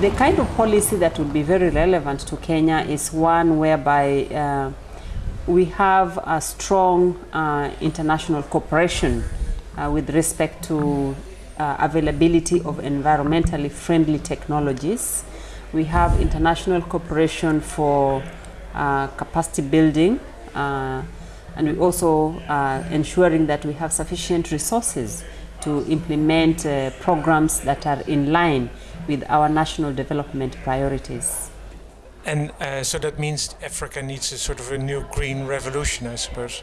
the kind of policy that would be very relevant to Kenya is one whereby uh, we have a strong uh, international cooperation uh, with respect to uh, availability of environmentally friendly technologies. We have international cooperation for uh, capacity building uh, and we also ensuring that we have sufficient resources to implement programs that are in line with our national development priorities. And uh, so that means Africa needs a sort of a new green revolution, I suppose.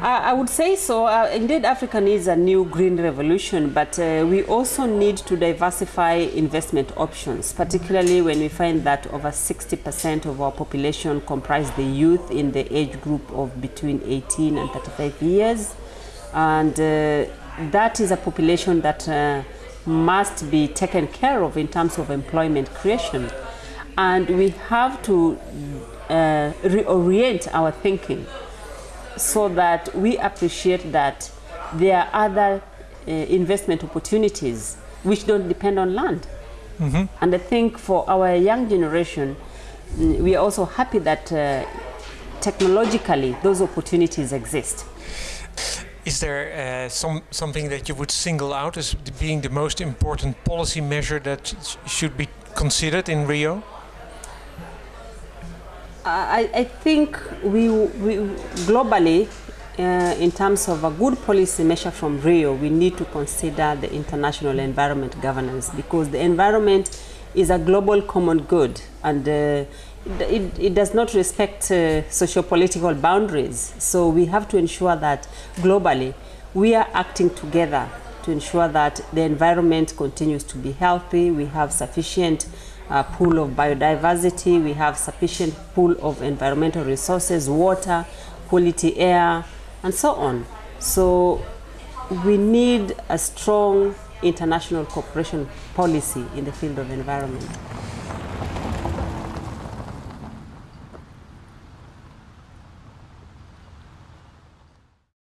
I I would say so. Uh, indeed, Africa needs a new green revolution, but uh, we also need to diversify investment options, particularly when we find that over 60% of our population comprise the youth in the age group of between 18 and 35 years. And uh, that is a population that uh, must be taken care of in terms of employment creation. And we have to uh, reorient our thinking so that we appreciate that there are other uh, investment opportunities which don't depend on land. And I think for our young generation, mm, we are also happy that uh, technologically those opportunities exist. Is there uh, some something that you would single out as being the most important policy measure that sh- should be considered in Rio? I, I think we, we globally, uh, in terms of a good policy measure from Rio, we need to consider the international environment governance because the environment is a global common good and uh, it, it, does not respect uh, socio-political boundaries. So we have to ensure that globally we are acting together to ensure that the environment continues to be healthy, we have sufficient uh, pool of biodiversity, we have sufficient pool of environmental resources, water, quality air, and so on. So we need a strong international cooperation policy in the field of environment.